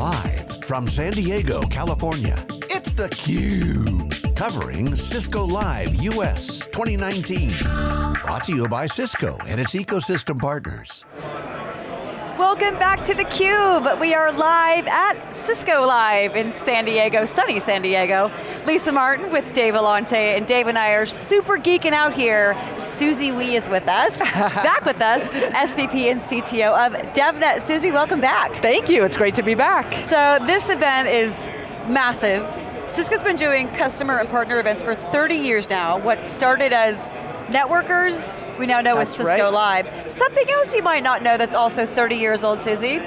Live from San Diego, California, it's theCUBE. Covering Cisco Live US 2019. Brought to you by Cisco and its ecosystem partners. Welcome back to theCUBE. We are live at Cisco Live in San Diego, sunny San Diego. Lisa Martin with Dave Vellante, and Dave and I are super geeking out here. Susie Wee is with us, She's back with us, SVP and CTO of DevNet. Susie, welcome back. Thank you, it's great to be back. So this event is massive. Cisco's been doing customer and partner events for 30 years now. What started as networkers, we now know that's as Cisco right. Live. Something else you might not know that's also 30 years old, Susie,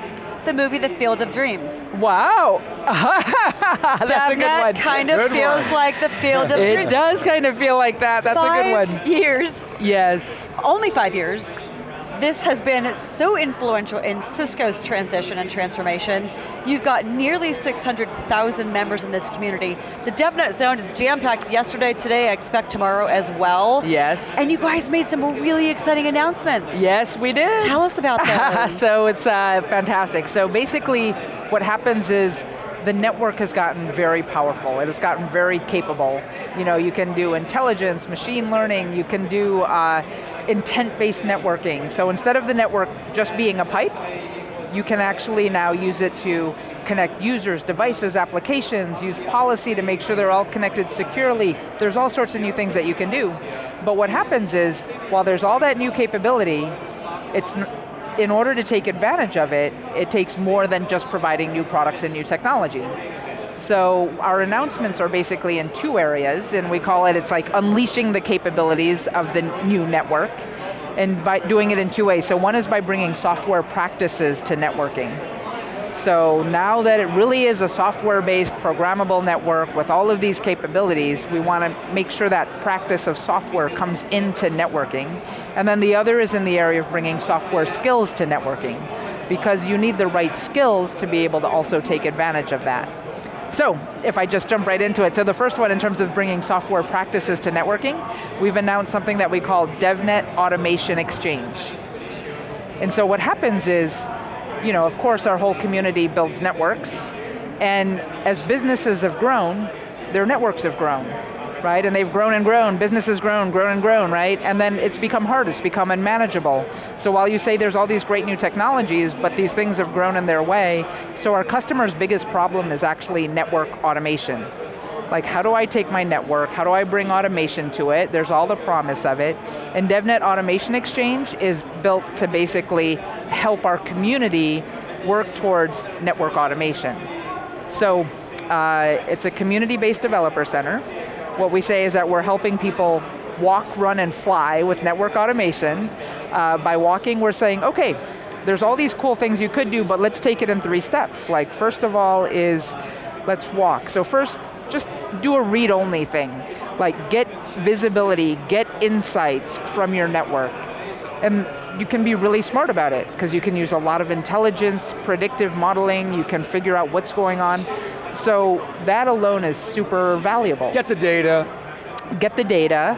the movie The Field of Dreams. Wow, that's DevNet a good one. That kind of Good feels one. like the Field of It Dreams. It does kind of feel like that, that's five a good one. years, Yes, only five years. This has been so influential in Cisco's transition and transformation. You've got nearly 600,000 members in this community. The DevNet Zone is jam-packed yesterday, today, I expect tomorrow as well. yes. And you guys made some really exciting announcements. Yes, we did. Tell us about those. so it's uh, fantastic. So basically, what happens is the network has gotten very powerful. It has gotten very capable. You know, you can do intelligence, machine learning, you can do uh, intent-based networking. So instead of the network just being a pipe, you can actually now use it to connect users, devices, applications, use policy to make sure they're all connected securely. There's all sorts of new things that you can do. But what happens is, while there's all that new capability, it's in order to take advantage of it, it takes more than just providing new products and new technology. So our announcements are basically in two areas, and we call it, it's like unleashing the capabilities of the new network, and by doing it in two ways. So one is by bringing software practices to networking. So now that it really is a software-based programmable network with all of these capabilities, we want to make sure that practice of software comes into networking. And then the other is in the area of bringing software skills to networking, because you need the right skills to be able to also take advantage of that. So, if I just jump right into it, so the first one in terms of bringing software practices to networking, we've announced something that we call DevNet Automation Exchange. And so what happens is, you know, of course our whole community builds networks, and as businesses have grown, their networks have grown, right? And they've grown and grown, business has grown, grown and grown, right? And then it's become hard, it's become unmanageable. So while you say there's all these great new technologies, but these things have grown in their way, so our customers' biggest problem is actually network automation. Like how do I take my network, how do I bring automation to it? There's all the promise of it. And DevNet Automation Exchange is built to basically help our community work towards network automation. So uh, it's a community-based developer center. What we say is that we're helping people walk, run, and fly with network automation. Uh, by walking, we're saying, okay, there's all these cool things you could do, but let's take it in three steps. Like first of all is, let's walk. So first, just do a read-only thing. Like get visibility, get insights from your network. And you can be really smart about it, because you can use a lot of intelligence, predictive modeling, you can figure out what's going on. So that alone is super valuable. Get the data, Get the data,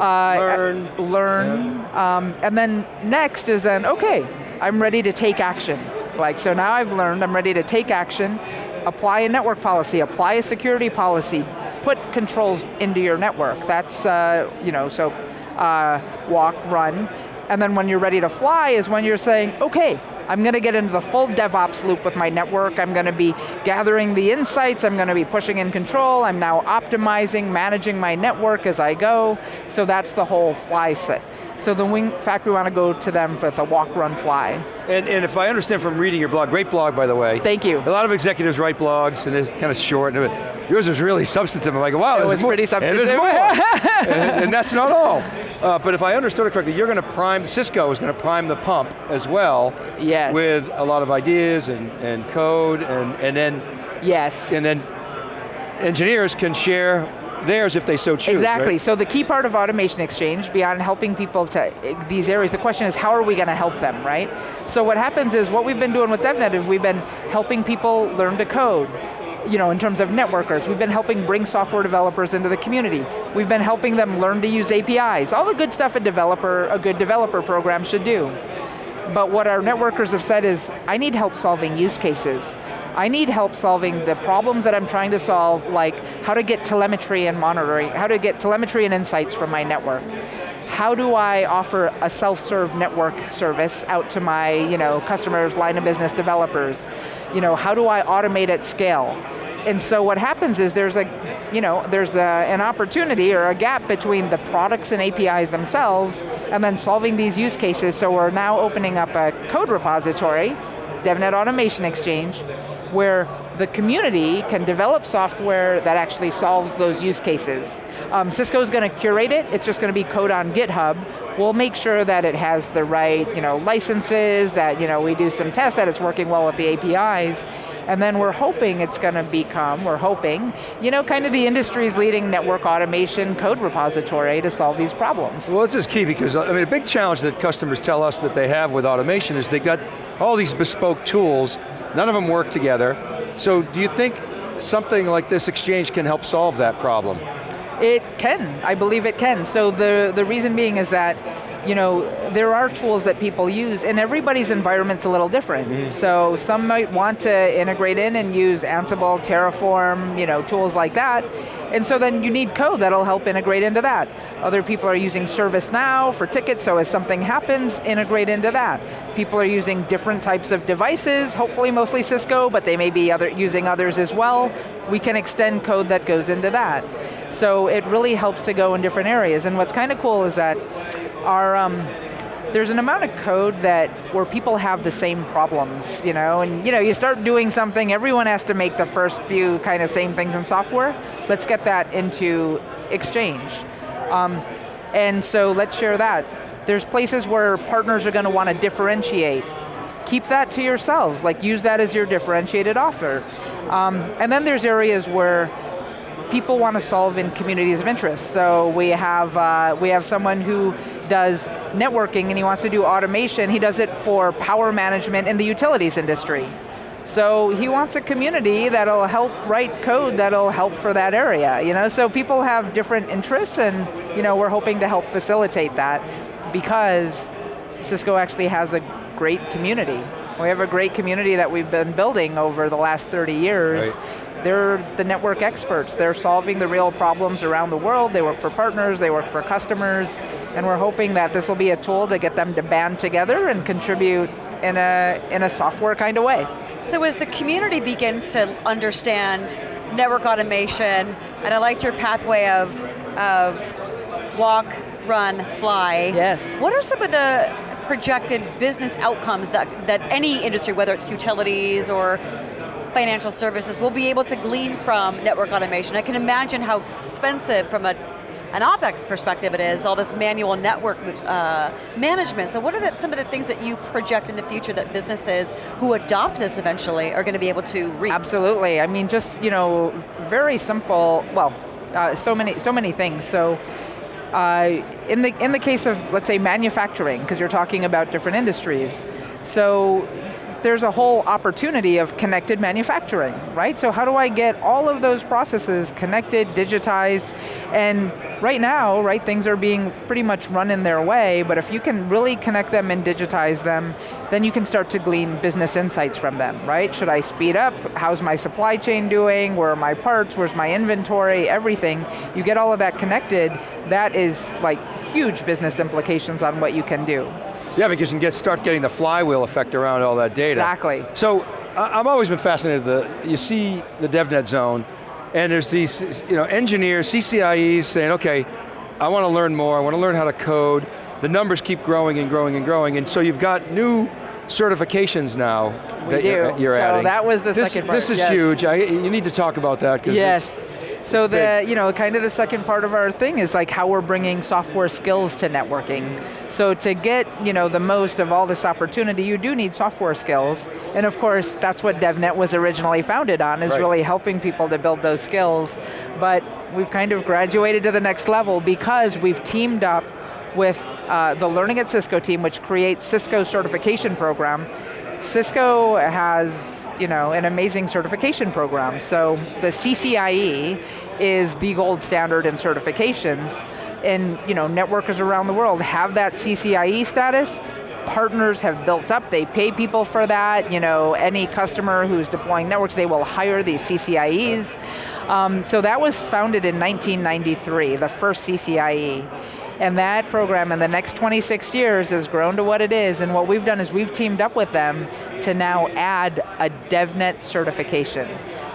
uh, learn. learn, um, and then next is then, okay, I'm ready to take action. Like, so now I've learned, I'm ready to take action, apply a network policy, apply a security policy, put controls into your network. That's, uh, you know, so uh, walk, run, and then when you're ready to fly is when you're saying, okay, I'm going to get into the full DevOps loop with my network, I'm going to be gathering the insights, I'm going to be pushing in control, I'm now optimizing, managing my network as I go, so that's the whole fly set. So the wing, in fact, we want to go to them for the walk, run, fly. And, and if I understand from reading your blog, great blog by the way. Thank you. A lot of executives write blogs and it's kind of short. and Yours is really substantive. I'm like, wow, It was pretty And there's substantive. more. and, and that's not all. Uh, but if I understood it correctly, you're going to prime, Cisco is going to prime the pump as well. Yes. With a lot of ideas and, and code and, and then Yes. and then engineers can share theirs if they so choose. Exactly, right? so the key part of Automation Exchange, beyond helping people to these areas, the question is how are we going to help them, right? So what happens is, what we've been doing with DevNet is we've been helping people learn to code, you know, in terms of networkers. We've been helping bring software developers into the community. We've been helping them learn to use APIs, all the good stuff a developer, a good developer program should do. But what our networkers have said is, I need help solving use cases. I need help solving the problems that I'm trying to solve, like how to get telemetry and monitoring, how to get telemetry and insights from my network. How do I offer a self-serve network service out to my you know, customers, line of business developers? You know, how do I automate at scale? And so what happens is there's a, you know, there's a, an opportunity or a gap between the products and APIs themselves and then solving these use cases. So we're now opening up a code repository, DevNet Automation Exchange, where the community can develop software that actually solves those use cases. Um, Cisco's going to curate it, it's just going to be code on GitHub. We'll make sure that it has the right you know, licenses, that you know, we do some tests, that it's working well with the APIs, and then we're hoping it's going to become, we're hoping, you know, kind of the industry's leading network automation code repository to solve these problems. Well, this is key because, I mean, a big challenge that customers tell us that they have with automation is they've got all these bespoke tools, none of them work together. So do you think something like this exchange can help solve that problem? It can, I believe it can. So the, the reason being is that you know, there are tools that people use and everybody's environment's a little different. Mm. So some might want to integrate in and use Ansible, Terraform, you know, tools like that. And so then you need code that'll help integrate into that. Other people are using ServiceNow for tickets, so as something happens, integrate into that. People are using different types of devices, hopefully mostly Cisco, but they may be other, using others as well. We can extend code that goes into that. So it really helps to go in different areas. And what's kind of cool is that our, um, there's an amount of code that where people have the same problems, you know, and you know, you start doing something, everyone has to make the first few kind of same things in software. Let's get that into Exchange. Um, and so let's share that. There's places where partners are going to want to differentiate. Keep that to yourselves, like use that as your differentiated offer. Um, and then there's areas where people want to solve in communities of interest. So we have, uh, we have someone who does networking and he wants to do automation. He does it for power management in the utilities industry. So he wants a community that'll help write code that'll help for that area. You know? So people have different interests and you know, we're hoping to help facilitate that because Cisco actually has a great community. We have a great community that we've been building over the last 30 years. Right they're the network experts. They're solving the real problems around the world. They work for partners, they work for customers, and we're hoping that this will be a tool to get them to band together and contribute in a, in a software kind of way. So as the community begins to understand network automation, and I liked your pathway of, of walk, run, fly. Yes. What are some of the projected business outcomes that, that any industry, whether it's utilities or financial services will be able to glean from network automation. I can imagine how expensive from a an OpEx perspective it is, all this manual network uh, management. So what are the, some of the things that you project in the future that businesses who adopt this eventually are going to be able to reap? Absolutely, I mean just, you know, very simple, well, uh, so many so many things. So uh, in, the, in the case of, let's say, manufacturing, because you're talking about different industries, so there's a whole opportunity of connected manufacturing, right? So how do I get all of those processes connected, digitized, and right now, right, things are being pretty much run in their way, but if you can really connect them and digitize them, then you can start to glean business insights from them, right? Should I speed up? How's my supply chain doing? Where are my parts? Where's my inventory? Everything. You get all of that connected, that is like huge business implications on what you can do. Yeah, because you can get, start getting the flywheel effect around all that data. Exactly. So, I've always been fascinated, the, you see the DevNet zone, and there's these you know, engineers, CCIEs saying, okay, I want to learn more, I want to learn how to code, the numbers keep growing and growing and growing, and so you've got new certifications now we that do. you're, you're so adding. that was the this, second part. This is yes. huge, I, you need to talk about that. Because yes, so the, you know, kind of the second part of our thing is like how we're bringing software skills to networking. So to get, you know, the most of all this opportunity, you do need software skills. And of course, that's what DevNet was originally founded on, is right. really helping people to build those skills. But we've kind of graduated to the next level because we've teamed up with uh, the Learning at Cisco team, which creates Cisco certification program, Cisco has you know, an amazing certification program. So the CCIE is the gold standard in certifications and you know, networkers around the world have that CCIE status, partners have built up. They pay people for that. You know, any customer who's deploying networks, they will hire these CCIEs. Um, so that was founded in 1993, the first CCIE. And that program in the next 26 years has grown to what it is, and what we've done is we've teamed up with them to now add a DevNet certification.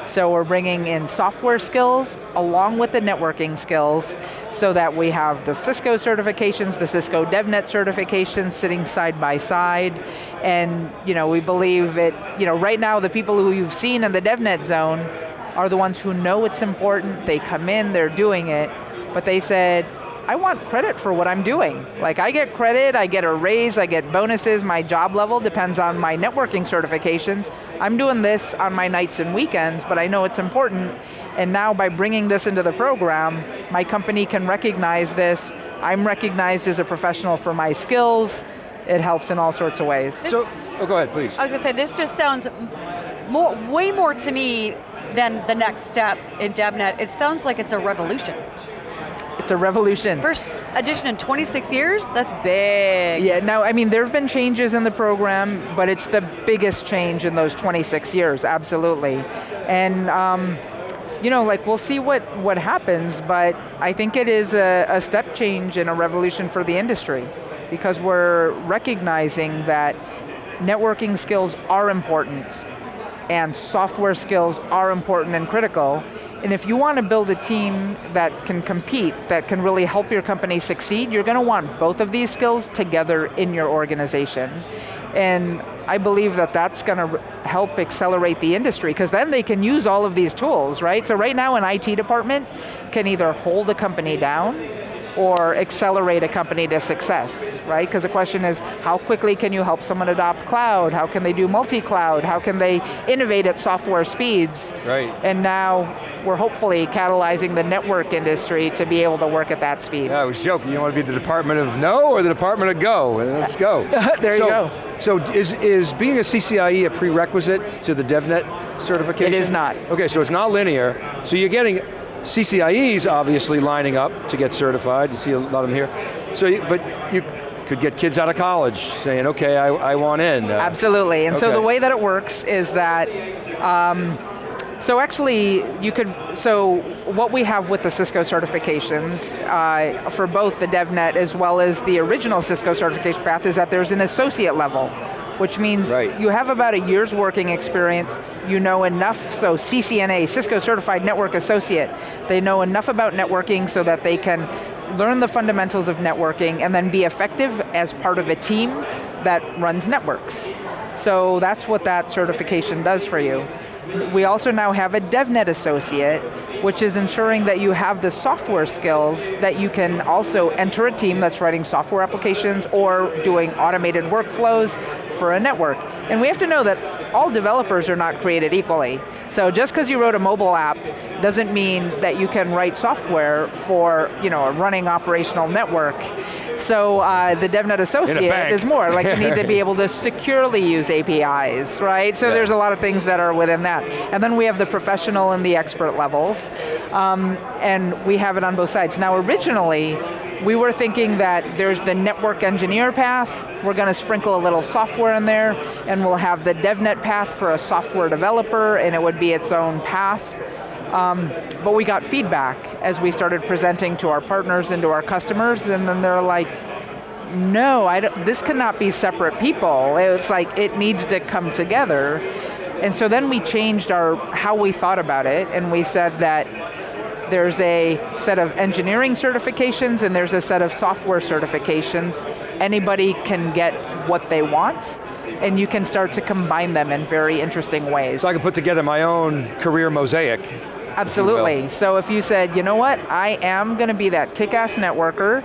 So we're bringing in software skills along with the networking skills so that we have the Cisco certifications, the Cisco DevNet certifications sitting side by side. And you know, we believe it, you know, right now the people who you've seen in the DevNet zone are the ones who know it's important, they come in, they're doing it, but they said, I want credit for what I'm doing. Like I get credit, I get a raise, I get bonuses, my job level depends on my networking certifications. I'm doing this on my nights and weekends, but I know it's important, and now by bringing this into the program, my company can recognize this, I'm recognized as a professional for my skills, it helps in all sorts of ways. So, oh, go ahead, please. I was going to say, this just sounds more, way more to me than the next step in DevNet. It sounds like it's a revolution. It's a revolution. First edition in 26 years? That's big. Yeah, now, I mean, there have been changes in the program, but it's the biggest change in those 26 years, absolutely. And, um, you know, like we'll see what, what happens, but I think it is a, a step change and a revolution for the industry because we're recognizing that networking skills are important and software skills are important and critical, and if you want to build a team that can compete, that can really help your company succeed, you're going to want both of these skills together in your organization. And I believe that that's going to help accelerate the industry, because then they can use all of these tools, right? So right now an IT department can either hold a company down, or accelerate a company to success, right? Because the question is, how quickly can you help someone adopt cloud? How can they do multi-cloud? How can they innovate at software speeds? Right. And now, we're hopefully catalyzing the network industry to be able to work at that speed. Yeah, I was joking, you want to be the Department of No or the Department of Go? Let's go. there so, you go. So is, is being a CCIE a prerequisite to the DevNet certification? It is not. Okay, so it's not linear. So you're getting CCIEs obviously lining up to get certified. You see a lot of them here. So, you, but you could get kids out of college saying, okay, I, I want in. Uh, Absolutely, and okay. so the way that it works is that um, so actually, you could, so what we have with the Cisco certifications uh, for both the DevNet as well as the original Cisco certification path is that there's an associate level which means right. you have about a year's working experience, you know enough, so CCNA, Cisco Certified Network Associate, they know enough about networking so that they can learn the fundamentals of networking and then be effective as part of a team that runs networks. So that's what that certification does for you. We also now have a DevNet associate, which is ensuring that you have the software skills that you can also enter a team that's writing software applications or doing automated workflows for a network. And we have to know that all developers are not created equally. So just because you wrote a mobile app doesn't mean that you can write software for you know, a running operational network. So uh, the DevNet Associate is more, like you need to be able to securely use APIs, right? So yeah. there's a lot of things that are within that. And then we have the professional and the expert levels, um, and we have it on both sides. Now originally, we were thinking that there's the network engineer path, we're going to sprinkle a little software in there, and we'll have the DevNet path for a software developer, and it would be its own path. Um, but we got feedback as we started presenting to our partners and to our customers, and then they're like, no, this cannot be separate people. It's like, it needs to come together. And so then we changed our how we thought about it, and we said that there's a set of engineering certifications and there's a set of software certifications. Anybody can get what they want, and you can start to combine them in very interesting ways. So I can put together my own career mosaic. Absolutely, if so if you said, you know what, I am going to be that kick-ass networker,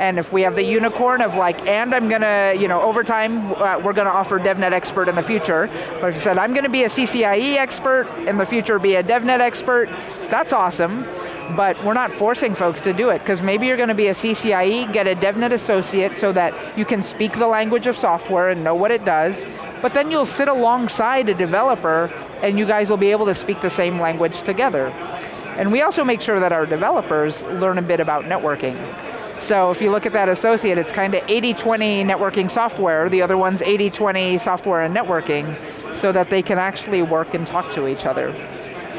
and if we have the unicorn of like, and I'm going to, you know, over time, uh, we're going to offer DevNet expert in the future. But if you said, I'm going to be a CCIE expert, in the future be a DevNet expert, that's awesome. But we're not forcing folks to do it, because maybe you're going to be a CCIE, get a DevNet associate so that you can speak the language of software and know what it does, but then you'll sit alongside a developer and you guys will be able to speak the same language together. And we also make sure that our developers learn a bit about networking. So if you look at that associate, it's kind of 80-20 networking software, the other one's 80-20 software and networking, so that they can actually work and talk to each other.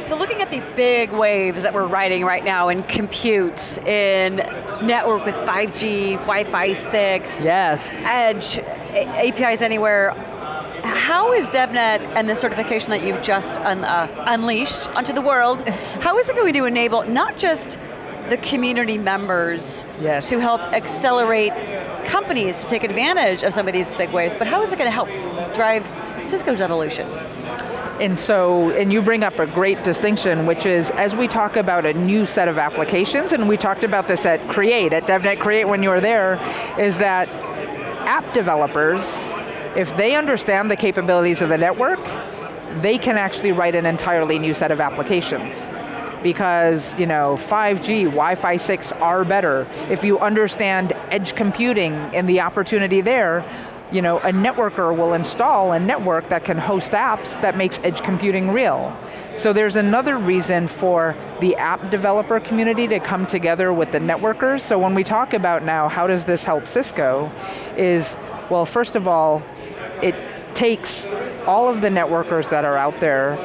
So looking at these big waves that we're riding right now in compute, in network with 5G, Wi-Fi 6, yes. Edge, APIs anywhere, how is DevNet and the certification that you've just un, uh, unleashed onto the world, how is it going to enable not just the community members yes. to help accelerate companies to take advantage of some of these big waves, but how is it going to help drive Cisco's evolution? And so, and you bring up a great distinction, which is as we talk about a new set of applications, and we talked about this at Create, at DevNet Create when you were there, is that app developers, if they understand the capabilities of the network, they can actually write an entirely new set of applications because you know 5G, Wi-Fi 6 are better. If you understand edge computing and the opportunity there, you know, a networker will install a network that can host apps that makes edge computing real. So there's another reason for the app developer community to come together with the networkers. So when we talk about now, how does this help Cisco, is, well, first of all, it takes all of the networkers that are out there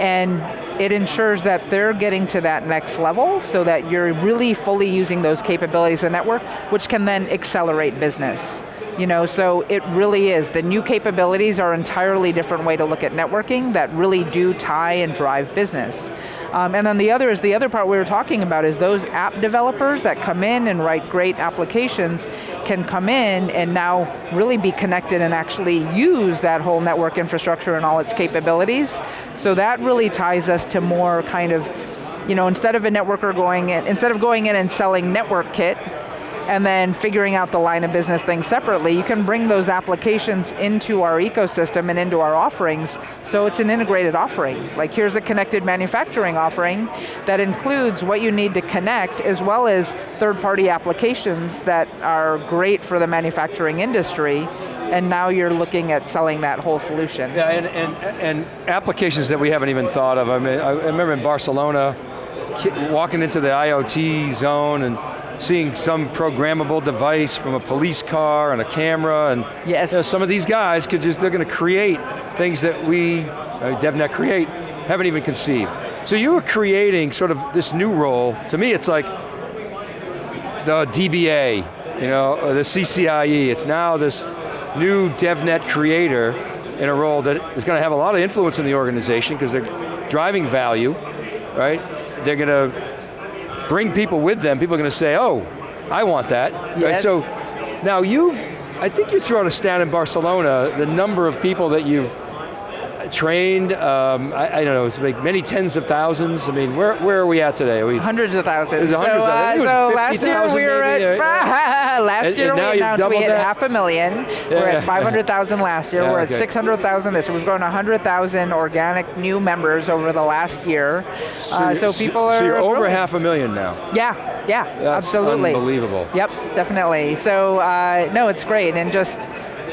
and it ensures that they're getting to that next level so that you're really fully using those capabilities of the network, which can then accelerate business. You know, so it really is. The new capabilities are entirely different way to look at networking that really do tie and drive business. Um, and then the other is, the other part we were talking about is those app developers that come in and write great applications can come in and now really be connected and actually use that whole network infrastructure and all its capabilities. So that really ties us to more kind of, you know, instead of a networker going in, instead of going in and selling network kit, and then figuring out the line of business thing separately, you can bring those applications into our ecosystem and into our offerings, so it's an integrated offering. Like here's a connected manufacturing offering that includes what you need to connect, as well as third-party applications that are great for the manufacturing industry, and now you're looking at selling that whole solution. Yeah, and, and, and applications that we haven't even thought of. I mean, I remember in Barcelona, walking into the IoT zone and seeing some programmable device from a police car and a camera, and yes. You know, some of these guys could just, they're going to create things that we, uh, DevNet Create, haven't even conceived. So you were creating sort of this new role, to me it's like the DBA, you know, the CCIE, it's now this new DevNet creator in a role that is going to have a lot of influence in the organization because they're driving value, right? They're going to bring people with them, people are going to say, oh, I want that. Yes. Right? So now you've, I think you threw out a stat in Barcelona, the number of people that you've trained, um, I, I, don't know, it's like many tens of thousands. I mean, where, where are we at today? Are we, hundreds of thousands. So, hundreds uh, of, so last year we were maybe, at, last and, year and we announced we hit half a million. Yeah, we're at 500,000 last year. Yeah, we're okay. at 600,000 this year. We've grown 100,000 organic new members over the last year. So, Uh, so people are So you're over growing. half a million now. Yeah, yeah, That's absolutely. unbelievable. Yep, definitely. So, uh, no, it's great, and just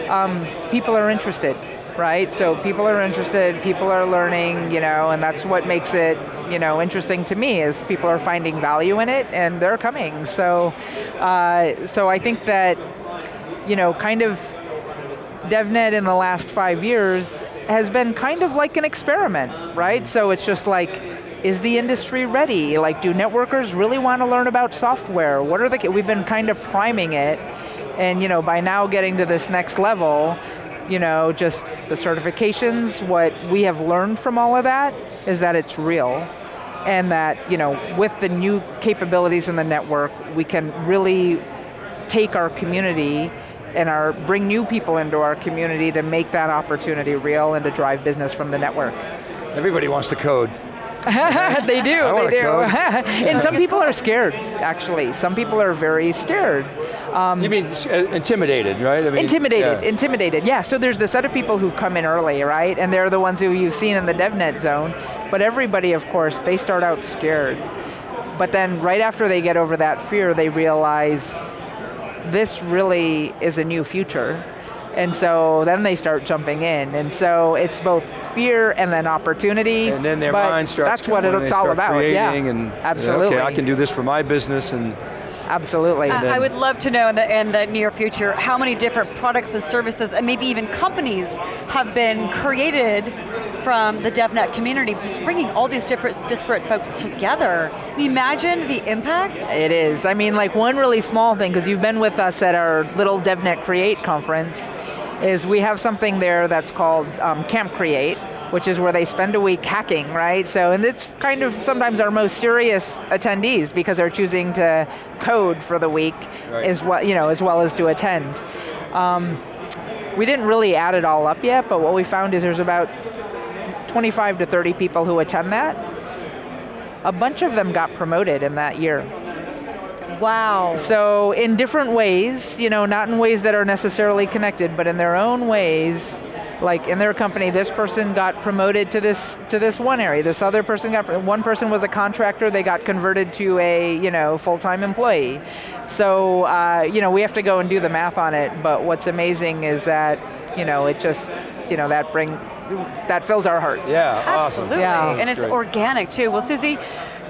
um, people are interested, right? So people are interested, people are learning, you know, and that's what makes it, you know, interesting to me is people are finding value in it and they're coming. So, uh, so I think that, you know, kind of DevNet in the last five years has been kind of like an experiment, right? So it's just like, is the industry ready? Like, do networkers really want to learn about software? What are the, we've been kind of priming it, and you know, by now getting to this next level, you know, just the certifications, what we have learned from all of that is that it's real, and that, you know, with the new capabilities in the network, we can really take our community and our bring new people into our community to make that opportunity real and to drive business from the network. Everybody wants to code. they do, I they do. code. and some people are scared, actually. Some people are very scared. you mean uh, intimidated, right? I mean, Intimidated, yeah. intimidated, yeah. So there's the set of people who've come in early, right? And they're the ones who you've seen in the DevNet zone. But everybody, of course, they start out scared. But then right after they get over that fear, they realize this really is a new future. And so then they start jumping in. And so it's both fear and then opportunity. And then their but mind starts That's what it's they all about. creating yeah. and absolutely. Okay, I can do this for my business and Absolutely. Uh, I would love to know in the, in the near future how many different products and services and maybe even companies have been created from the DevNet community, just bringing all these different disparate folks together. Can you imagine the impact? It is. I mean, like one really small thing, because you've been with us at our little DevNet Create conference, is we have something there that's called um, Camp Create, which is where they spend a week hacking, right? So, and it's kind of sometimes our most serious attendees because they're choosing to code for the week right. as well, you know, as well as to attend. Um, we didn't really add it all up yet, but what we found is there's about 25 to 30 people who attend that. A bunch of them got promoted in that year. Wow. So in different ways, you know, not in ways that are necessarily connected, but in their own ways, like in their company, this person got promoted to this to this one area. This other person got one person was a contractor. They got converted to a you know full time employee. So uh, you know we have to go and do the math on it. But what's amazing is that you know it just you know that bring that fills our hearts. Yeah, absolutely. Awesome. Yeah. And it's organic too. Well, Susie,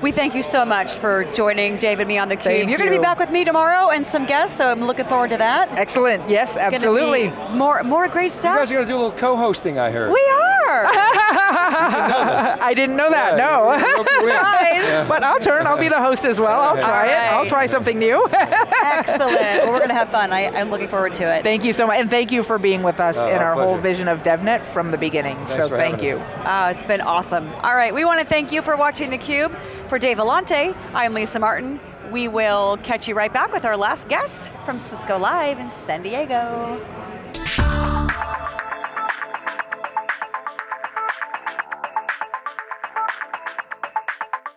we thank you so much for joining Dave and me on theCUBE. Thank You're going to be back with me tomorrow and some guests, so I'm looking forward to that. Excellent, yes, absolutely. More, more great stuff. You guys are going to do a little co-hosting, I heard. We are. I didn't know that, yeah, no. but I'll turn, I'll be the host as well. I'll try right. it, I'll try something new. Excellent, well we're going to have fun. I, am looking forward to it. Thank you so much, and thank you for being with us uh, in our, whole vision of DevNet from the beginning. Thanks so thank you. Oh, it's been awesome. All right, we want to thank you for watching theCUBE. For Dave Vellante, I'm Lisa Martin. We will catch you right back with our last guest from Cisco Live in San Diego.